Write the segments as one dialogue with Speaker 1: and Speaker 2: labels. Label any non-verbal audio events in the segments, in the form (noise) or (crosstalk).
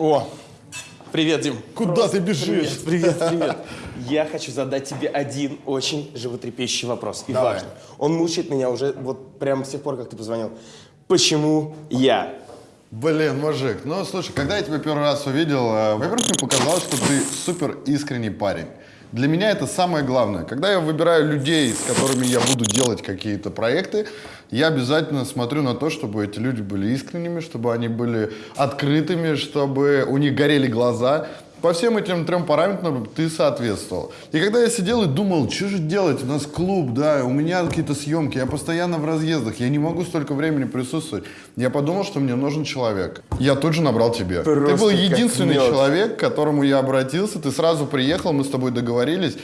Speaker 1: О, привет, Дим.
Speaker 2: Куда ты бежишь?
Speaker 1: Привет, привет, привет. (laughs) Я хочу задать тебе один очень животрепещущий вопрос. И
Speaker 2: Давай.
Speaker 1: важный. Он мучает меня уже вот прямо с тех пор, как ты позвонил. Почему я?
Speaker 2: Блин, мужик, ну слушай, когда я тебя первый раз увидел, э, во-первых, мне показалось, что ты супер искренний парень. Для меня это самое главное. Когда я выбираю людей, с которыми я буду делать какие-то проекты, я обязательно смотрю на то, чтобы эти люди были искренними, чтобы они были открытыми, чтобы у них горели глаза. По всем этим трем параметрам ты соответствовал. И когда я сидел и думал, что же делать, у нас клуб, да, у меня какие-то съемки, я постоянно в разъездах, я не могу столько времени присутствовать. Я подумал, что мне нужен человек. Я тут же набрал тебя. ты был единственный человек, к которому я обратился, ты сразу приехал, мы с тобой договорились.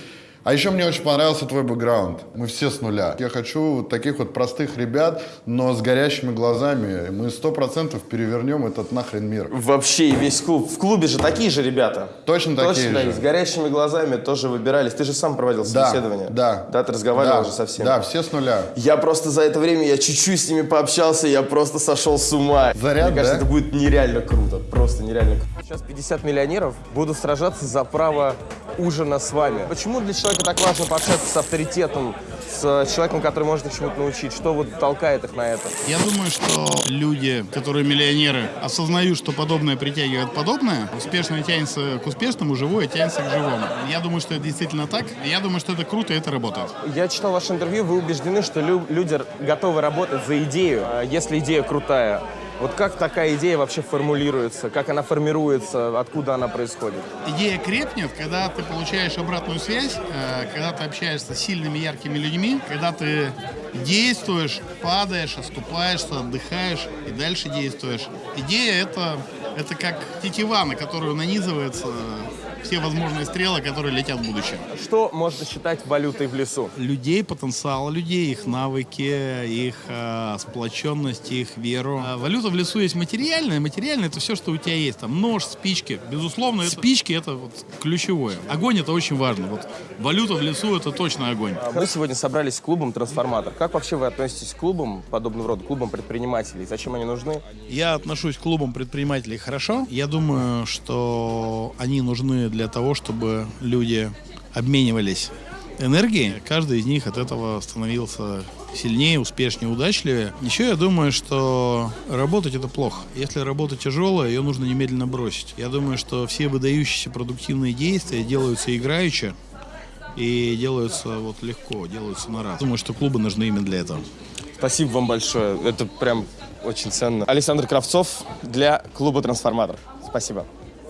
Speaker 2: А еще мне очень понравился твой бэкграунд. Мы все с нуля. Я хочу вот таких вот простых ребят, но с горящими глазами. Мы сто процентов перевернем этот нахрен мир.
Speaker 1: Вообще и весь клуб. В клубе же такие же ребята.
Speaker 2: Точно такие
Speaker 1: Точно,
Speaker 2: же.
Speaker 1: с горящими глазами тоже выбирались. Ты же сам проводил
Speaker 2: Да,
Speaker 1: собеседование.
Speaker 2: да.
Speaker 1: Да, ты разговаривал
Speaker 2: Да,
Speaker 1: же со всеми.
Speaker 2: Да, все с нуля.
Speaker 1: Я просто за это время, я чуть-чуть с ними пообщался, я просто сошел с ума.
Speaker 2: Заряд,
Speaker 1: Мне кажется,
Speaker 2: да?
Speaker 1: это будет нереально круто, просто нереально круто. Сейчас 50 миллионеров будут сражаться за право ужина с вами. Почему для человека так важно пообщаться с авторитетом, с человеком, который может их чему-то научить? Что вот толкает их на это?
Speaker 3: Я думаю, что люди, которые миллионеры, осознают, что подобное притягивает подобное, успешное тянется к успешному, живое тянется к живому. Я думаю, что это действительно так. Я думаю, что это круто, и это работает.
Speaker 1: Я читал ваше интервью, вы убеждены, что лю- люди готовы работать за идею, а если идея крутая. Вот как такая идея вообще формулируется, как она формируется, откуда она происходит?
Speaker 3: Идея крепнет, когда ты получаешь обратную связь, э, когда ты общаешься с сильными, яркими людьми, когда ты действуешь, падаешь, оступаешься, отдыхаешь и дальше действуешь. Идея это, это как тетива, на которую нанизываются все возможные стрелы, которые летят в будущее.
Speaker 1: Что можно считать валютой в лесу?
Speaker 3: людей, потенциал людей, их навыки, их э, сплоченность, их веру. А валюта в лесу есть материальная. Материальная это все, что у тебя есть. Там нож, спички. Безусловно, это- спички это вот ключевое. Огонь это очень важно. Вот валюта в лесу это точно огонь.
Speaker 1: Мы сегодня собрались с клубом «Трансформатор». Как вообще вы относитесь к клубам подобного рода, клубам предпринимателей? Зачем они нужны?
Speaker 3: Я отношусь к клубам предпринимателей хорошо. Я думаю, что они нужны для того, чтобы люди обменивались энергией. Каждый из них от этого становился сильнее, успешнее, удачливее. Еще я думаю, что работать это плохо. Если работа тяжелая, ее нужно немедленно бросить. Я думаю, что все выдающиеся продуктивные действия делаются играючи и делаются вот легко, делаются на раз. Думаю, что клубы нужны именно для этого.
Speaker 1: Спасибо вам большое. Это прям очень ценно. Александр Кравцов для клуба «Трансформатор». Спасибо.